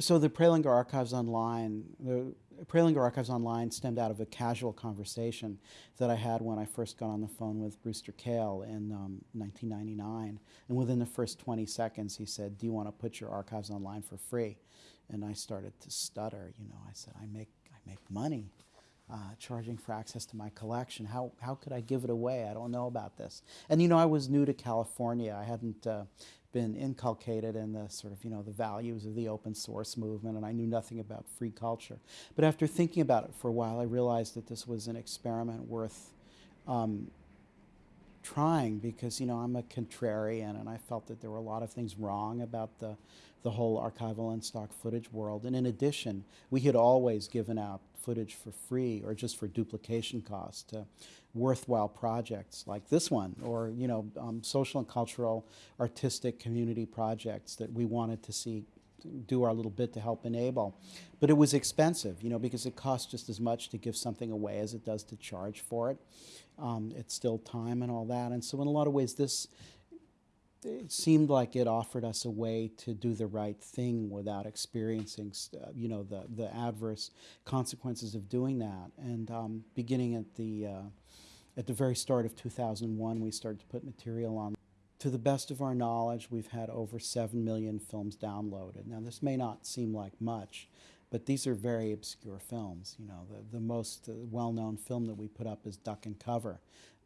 So the Prelinger Archives Online, the Prelinger Archives Online stemmed out of a casual conversation that I had when I first got on the phone with Brewster Kahle in um, 1999. And within the first 20 seconds, he said, do you want to put your archives online for free? And I started to stutter, you know, I said, I make, I make money. Uh, charging for access to my collection. How, how could I give it away? I don't know about this. And you know, I was new to California. I hadn't uh, been inculcated in the sort of, you know, the values of the open source movement, and I knew nothing about free culture. But after thinking about it for a while, I realized that this was an experiment worth um, trying because, you know, I'm a contrarian, and I felt that there were a lot of things wrong about the, the whole archival and stock footage world. And in addition, we had always given out footage for free or just for duplication costs to worthwhile projects like this one or you know um, social and cultural artistic community projects that we wanted to see do our little bit to help enable. But it was expensive you know because it costs just as much to give something away as it does to charge for it. Um, it's still time and all that. And so in a lot of ways this it seemed like it offered us a way to do the right thing without experiencing, uh, you know, the, the adverse consequences of doing that. And um, beginning at the, uh, at the very start of 2001, we started to put material on. To the best of our knowledge, we've had over 7 million films downloaded. Now, this may not seem like much, but these are very obscure films. You know, the, the most uh, well-known film that we put up is Duck and Cover,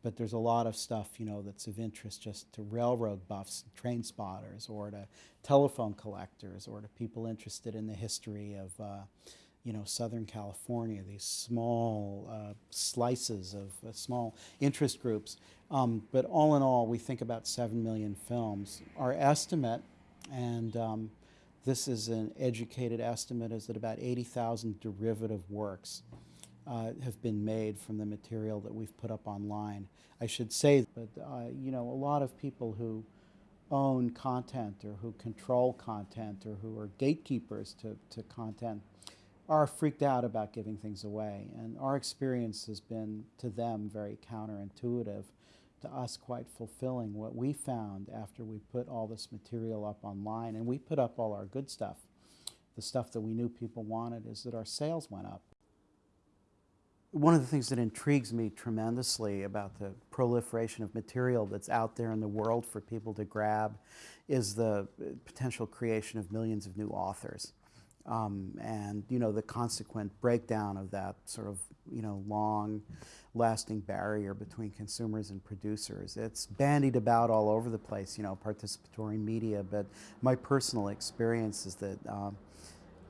but there's a lot of stuff, you know, that's of interest just to railroad buffs, train spotters, or to telephone collectors, or to people interested in the history of, uh, you know, Southern California, these small uh, slices of uh, small interest groups. Um, but all in all, we think about 7 million films. Our estimate, and um, this is an educated estimate, is that about 80,000 derivative works uh, have been made from the material that we've put up online. I should say that, uh, you know, a lot of people who own content or who control content or who are gatekeepers to, to content are freaked out about giving things away. And our experience has been to them very counterintuitive, to us quite fulfilling. What we found after we put all this material up online, and we put up all our good stuff, the stuff that we knew people wanted, is that our sales went up one of the things that intrigues me tremendously about the proliferation of material that's out there in the world for people to grab is the potential creation of millions of new authors. Um, and you know the consequent breakdown of that sort of you know long lasting barrier between consumers and producers. It's bandied about all over the place, you know, participatory media, but my personal experience is that um,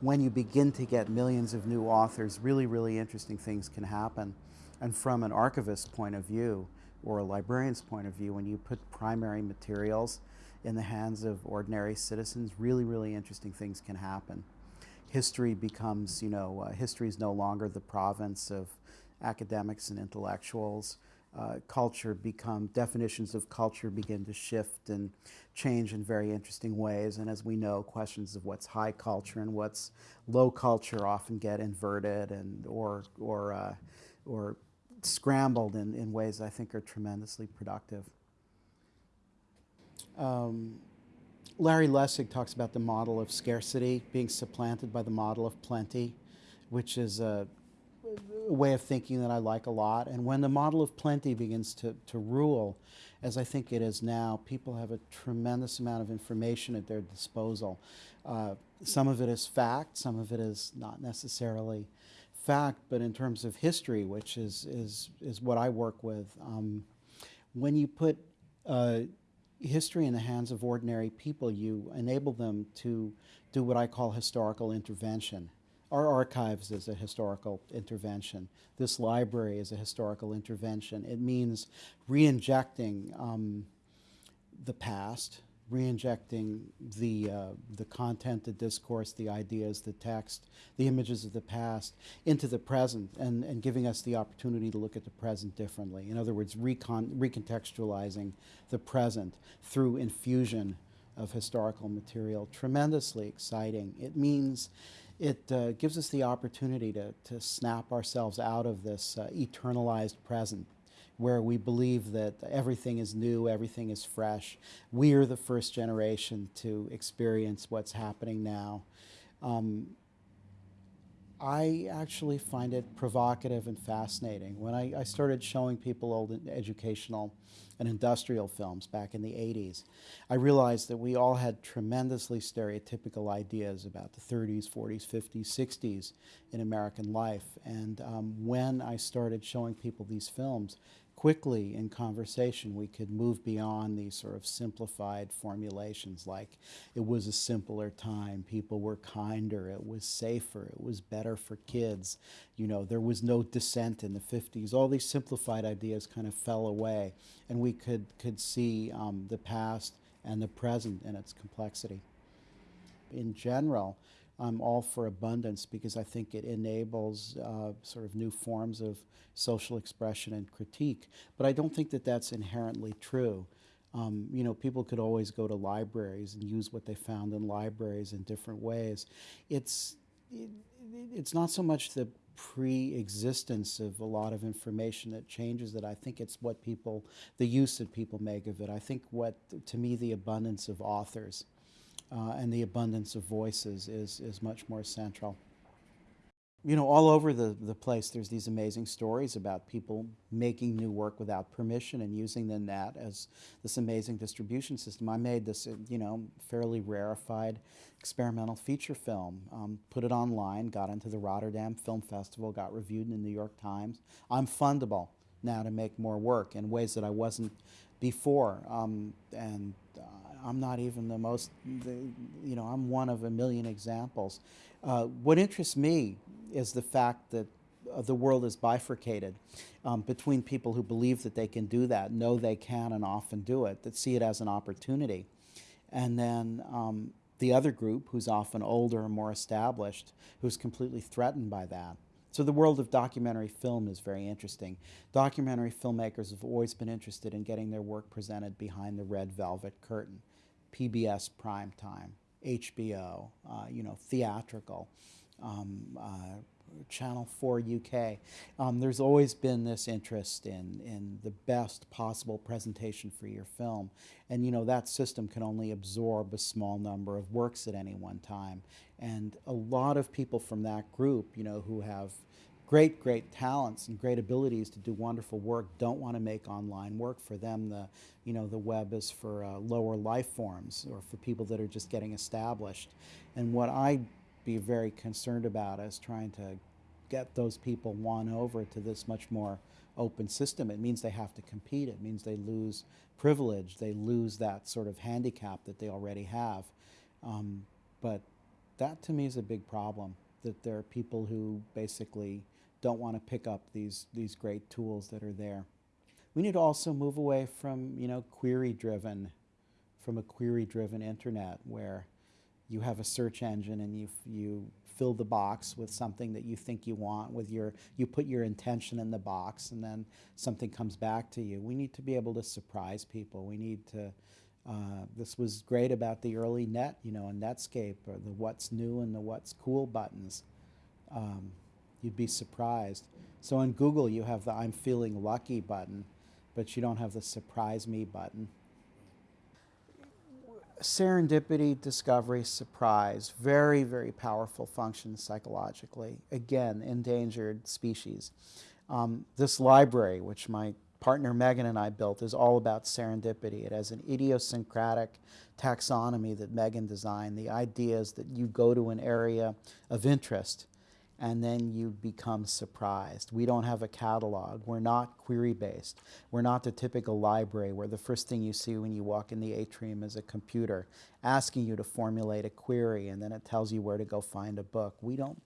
when you begin to get millions of new authors, really, really interesting things can happen. And from an archivist's point of view, or a librarian's point of view, when you put primary materials in the hands of ordinary citizens, really, really interesting things can happen. History becomes, you know, uh, history is no longer the province of academics and intellectuals uh, culture become, definitions of culture begin to shift and change in very interesting ways. And as we know, questions of what's high culture and what's low culture often get inverted and or, or, uh, or scrambled in, in ways I think are tremendously productive. Um, Larry Lessig talks about the model of scarcity being supplanted by the model of plenty, which is a way of thinking that I like a lot. And when the model of plenty begins to, to rule, as I think it is now, people have a tremendous amount of information at their disposal. Uh, some of it is fact, some of it is not necessarily fact, but in terms of history, which is, is, is what I work with, um, when you put uh, history in the hands of ordinary people, you enable them to do what I call historical intervention. Our archives is a historical intervention. This library is a historical intervention. It means re-injecting um, the past, re-injecting the, uh, the content, the discourse, the ideas, the text, the images of the past into the present and, and giving us the opportunity to look at the present differently. In other words, recon recontextualizing the present through infusion of historical material. Tremendously exciting. It means it uh, gives us the opportunity to, to snap ourselves out of this uh, eternalized present where we believe that everything is new, everything is fresh. We are the first generation to experience what's happening now. Um, I actually find it provocative and fascinating. When I, I, started showing people old educational and industrial films back in the 80s, I realized that we all had tremendously stereotypical ideas about the 30s, 40s, 50s, 60s in American life. And um, when I started showing people these films, quickly in conversation we could move beyond these sort of simplified formulations like it was a simpler time, people were kinder, it was safer, it was better for kids, you know, there was no dissent in the 50s. All these simplified ideas kind of fell away and we could, could see um, the past and the present and its complexity. In general, I'm all for abundance because I think it enables uh, sort of new forms of social expression and critique. But I don't think that that's inherently true. Um, you know, people could always go to libraries and use what they found in libraries in different ways. It's, it, it's not so much the pre-existence of a lot of information that changes it. I think it's what people, the use that people make of it. I think what, to me, the abundance of authors uh, and the abundance of voices is, is much more central. You know, all over the, the place there's these amazing stories about people making new work without permission and using the net as this amazing distribution system. I made this, uh, you know, fairly rarefied experimental feature film, um, put it online, got into the Rotterdam Film Festival, got reviewed in the New York Times. I'm fundable now to make more work in ways that I wasn't before. Um, and uh, I'm not even the most, you know, I'm one of a million examples. Uh, what interests me is the fact that uh, the world is bifurcated um, between people who believe that they can do that, know they can and often do it, that see it as an opportunity. And then um, the other group, who's often older and more established, who's completely threatened by that. So the world of documentary film is very interesting. Documentary filmmakers have always been interested in getting their work presented behind the red velvet curtain. PBS primetime, HBO, uh, you know, theatrical, um, uh, Channel 4 UK. Um, there's always been this interest in, in the best possible presentation for your film. And you know, that system can only absorb a small number of works at any one time. And a lot of people from that group, you know, who have great, great talents and great abilities to do wonderful work don't want to make online work. For them, the, you know, the web is for uh, lower life forms or for people that are just getting established. And what I'd be very concerned about is trying to get those people won over to this much more open system. It means they have to compete. It means they lose privilege. They lose that sort of handicap that they already have. Um, but that to me is a big problem, that there are people who basically don't want to pick up these, these great tools that are there. We need to also move away from, you know, query-driven, from a query-driven internet where you have a search engine and you, you fill the box with something that you think you want with your, you put your intention in the box and then something comes back to you. We need to be able to surprise people. We need to, uh, this was great about the early net, you know, and Netscape, or the what's new and the what's cool buttons. Um, You'd be surprised. So on Google, you have the I'm feeling lucky button, but you don't have the surprise me button. Serendipity, discovery, surprise, very, very powerful functions psychologically. Again, endangered species. Um, this library, which my partner Megan and I built, is all about serendipity. It has an idiosyncratic taxonomy that Megan designed. The idea is that you go to an area of interest and then you become surprised. We don't have a catalog. We're not query-based. We're not the typical library where the first thing you see when you walk in the atrium is a computer asking you to formulate a query and then it tells you where to go find a book. We don't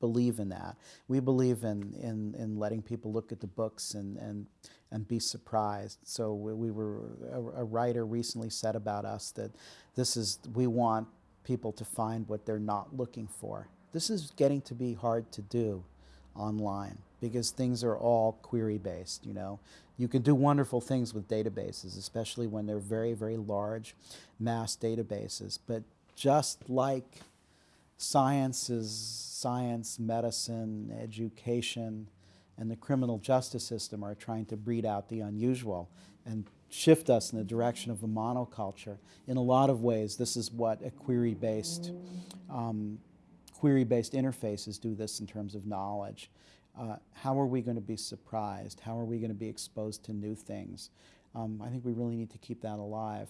believe in that. We believe in, in, in letting people look at the books and, and, and be surprised. So we, we were, a, a writer recently said about us that this is, we want people to find what they're not looking for. This is getting to be hard to do online because things are all query based, you know. You can do wonderful things with databases, especially when they're very, very large mass databases. But just like sciences, science, medicine, education, and the criminal justice system are trying to breed out the unusual and shift us in the direction of a monoculture. In a lot of ways, this is what a query-based um, query-based interfaces do this in terms of knowledge. Uh, how are we going to be surprised? How are we going to be exposed to new things? Um, I think we really need to keep that alive.